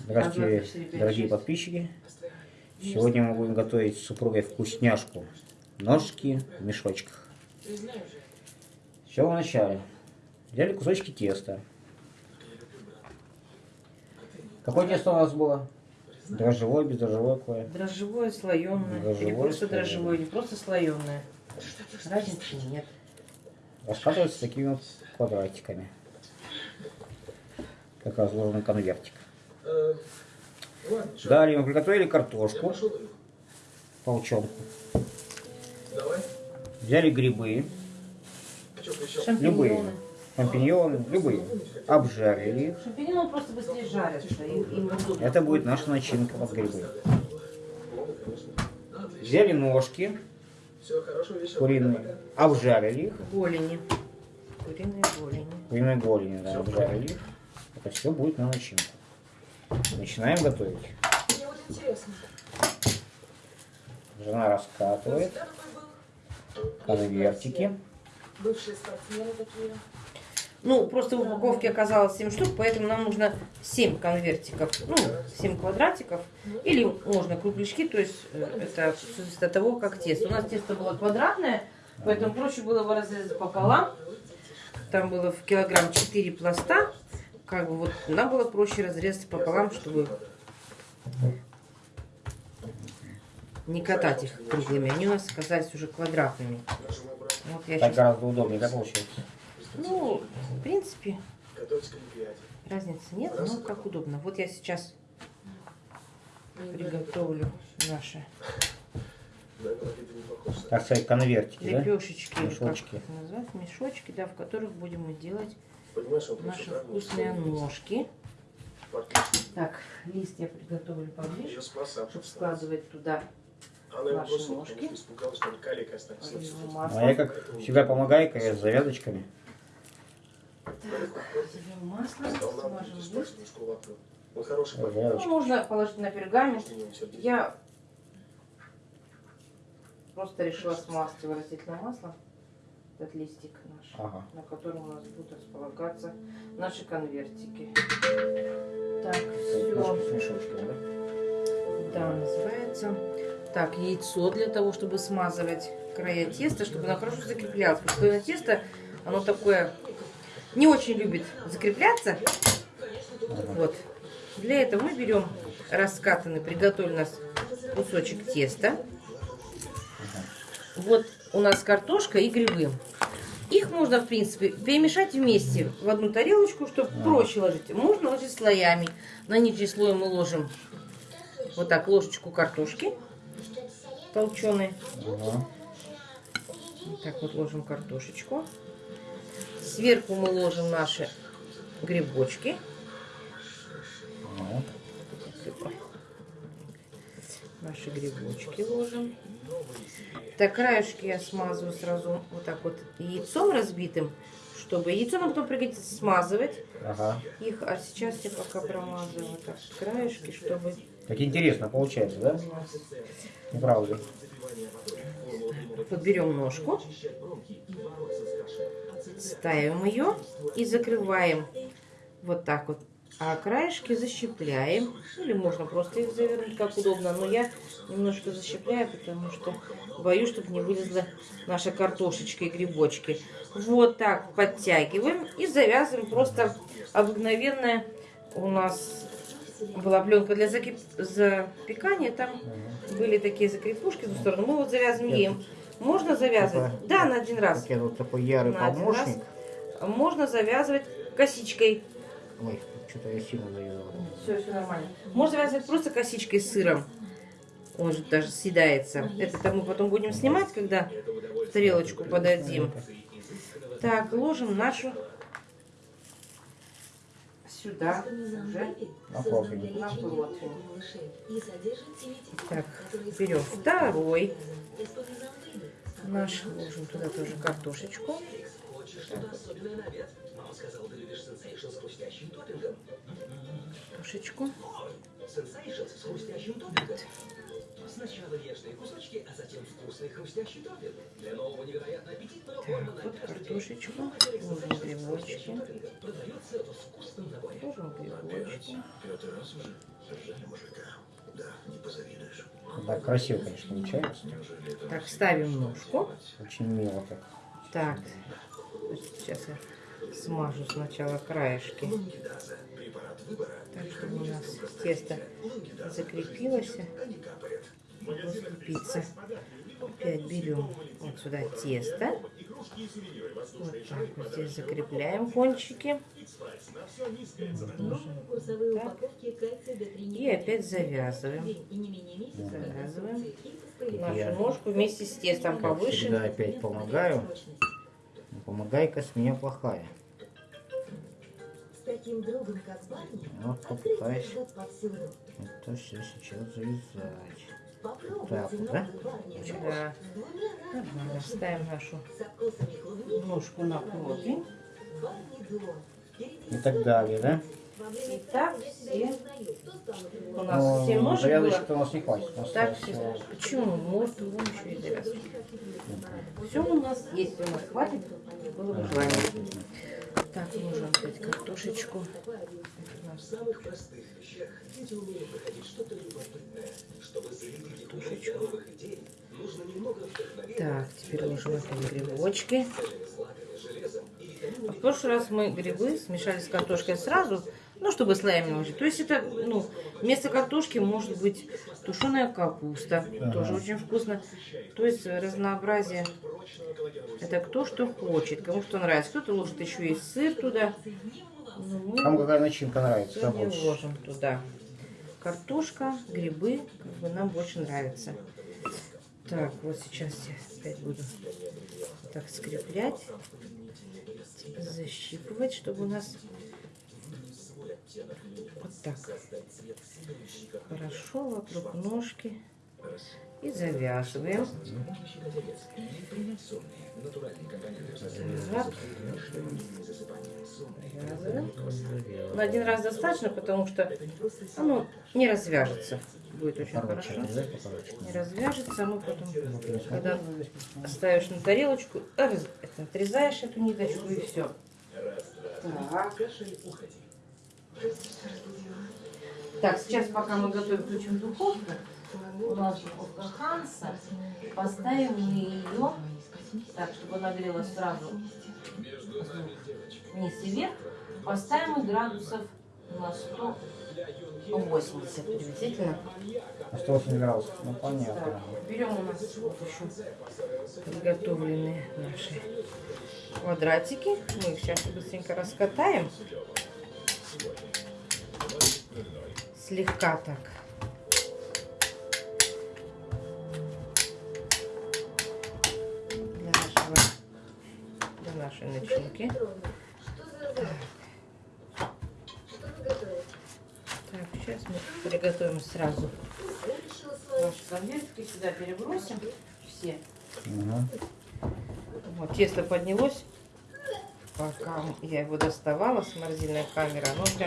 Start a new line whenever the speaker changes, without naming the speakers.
Здравствуйте, дорогие подписчики. Сегодня мы будем готовить с супругой вкусняшку. Ножки в мешочках. С чего вначале? Взяли кусочки теста. Какое тесто у нас было? Дрожжевое, бездрожжевое какое?
Дрожжевое, слоеное.
Дрожжевое,
Или просто
слоеное.
дрожжевое, или просто слоеное. Разницы нет.
Раскатывается такими вот квадратиками. Как разложенный конвертик.
Э,
Далее мы приготовили картошку,
пошел.
полчонку.
Давай.
Взяли грибы,
А
любые,
Шампиньоны.
любые. Обжарили их.
Шампиньоны просто быстрее жарятся.
Это будет наша начинка под грибы. Взяли ножки
Все хорошо, весело.
куриные, обжарили их.
Голени. Куриные голени.
Куриной голени, да, обжарили их. Это все будет на начинку. Начинаем готовить.
Мне вот интересно.
Жена раскатывает конвертики.
Бывшие спортсмены такие.
Ну, просто в упаковке оказалось 7 штук, поэтому нам нужно 7 конвертиков, ну, 7 квадратиков. Или можно кругляшки, то есть э, это зависит от того, как тесто. У нас тесто было квадратное, поэтому проще было его разрезать пополам. Там было в килограмм 4 пласта. Как бы вот нам было проще разрезать пополам, чтобы не катать их круглыми. Они у нас оказались уже квадратными. Вот я
Так
сейчас...
гораздо удобнее, да, получается?
Ну, в принципе. Разницы нет, но как удобно. Вот я сейчас приготовлю наши
Да.
Так сказать, конвертики, да?
лепешечки, как
Мешочки.
назвать, мешочки, да, в которых будем мы делать
Понимаешь, он
наши вкусные ножки. Так, лист я приготовлю поближе, чтобы складывать туда
Она его бросила,
ножки.
потому что испугалась, что он калик останется.
оливковое
А я, как всегда, помогаю, конечно, с завязочками.
Берем масло, смажем лист.
Он хороший.
Ну, можно положить на пергамент. Я просто решила смазать его растительным маслом, этот листик наш.
Ага.
на котором у нас будут располагаться наши конвертики. Так, все.
да?
Называется. Так, яйцо для того, чтобы смазывать края теста, чтобы оно хорошо закреплялось. Потому что слоеное тесто, оно такое не очень любит закрепляться. Вот. Для этого мы берем раскатанный, приготовленный у нас кусочек теста. Вот у нас картошка и грибы. Их можно, в принципе, перемешать вместе в одну тарелочку, чтобы проще ложить. Можно ложить слоями. На нижний слой мы ложим вот так ложечку картошки толченой.
Ага.
Вот так вот ложим картошечку. Сверху мы ложим наши грибочки.
Ага.
Наши грибочки ложим. Так, краешки я смазываю сразу вот так вот яйцом разбитым, чтобы яйцо нам потом пригодится смазывать
Ага.
их. А сейчас я пока промазываю вот так краешки, чтобы
Так интересно получается, да?
у нас
Не правда ли?
подберем ножку, ставим ее и закрываем вот так вот. А краешки защипляем. Или можно просто их завернуть, как удобно. Но я немножко защипляю, потому что боюсь, чтобы не вылезла наша картошечка и грибочки. Вот так подтягиваем и завязываем просто обыкновенная у нас была пленка для закип- запекания. Там были такие закрепушки с двух сторон. Мы вот завязываем еем. Можно завязывать?
Такой-
Да, на один раз.
Я тут такой ярый
На
помощник.
Можно завязывать косичкой.
Ой, что-то я сильно завязал.
Все, все нормально. Можно завязывать просто косичкой с сыром. Он же даже съедается. Это мы потом будем снимать, когда в тарелочку подадим. Так, ложим нашу сюда уже
На
противень. Так, берем второй наш, ложим туда тоже картошечку. Картошечку.
Сначала нежные кусочки, а затем вкусный хрустящий топпинг. Для нового невероятно аппетитного
Так,
корма
вот картошечку, ложим грибочки,
продается в вкусном наборе.
ложим грибочки.
Пятый раз уже сожжали мужика. Да, не позавидуешь.
Да, красиво, конечно, получается.
Так, ставим ножку.
Очень мило так.
Так, сейчас я смажу сначала краешки, так, чтобы у нас тесто закрепилось. Пицца. Опять берем вот сюда тесто. Вот так вот здесь закрепляем кончики. Так.
упаковки кальция D3
И опять завязываем. Завязываем. Нашу ножку вместе с тестом повыше.
всегда опять помогаю. Ну, Помогай-ка с меня плохая.
С таким другом, как Барни,
Вот
открытия
попытаюсь это все сейчас завязать.
Попробуйте
Так вот, да?
Да. Нормально. Ставим нашу ножку на противень.
И так далее, да?
И так все.
Что
У нас семь ножек было.
Завязочек у нас не хватит. У нас
Так, все.
всего-
Почему? Может, вон еще и. Все у нас есть, у нас хватит. Было бы желание. Так, ложим опять картошечку.
Вдохновения,
Так, теперь ложим опять грибочки. В прошлый раз мы грибы смешали с картошкой сразу, ну, чтобы слоями ложить. То есть это, ну, вместо картошки может быть тушеная капуста, тоже очень вкусно. То есть разнообразие. Это кто что хочет, кому что нравится. Кто-то ложит еще и сыр туда. Ну,
Кому какая начинка нравится,
сегодня
больше?
ложим туда. Картошка, грибы, как бы нам больше нравится. Так, вот сейчас я опять буду так скреплять, защипывать, чтобы у нас вот так хорошо вокруг ножки и завязываем. Завязываем. Ну, один раз достаточно, потому что оно не развяжется. Будет очень хорошо. Не развяжется, ну потом, когда ставишь на тарелочку, раз- это, отрезаешь эту ниточку и все. Так. Так, сейчас пока мы готовим, включим духовку. У нас духовка Ханса. Поставим мы ее так, чтобы она грелась сразу вниз и вверх. Поставим градусов на 180 приблизительно.
На 180 градусов. Ну, понятно.
Так, берем у нас вот еще приготовленные наши квадратики. Мы их сейчас быстренько раскатаем. Слегка так. Нашей начинки. Так, сейчас мы приготовим сразу наши салфетки. Сюда перебросим все.
Мгм.
Вот, тесто поднялось. Пока я его доставала с морозильной камеры, оно прям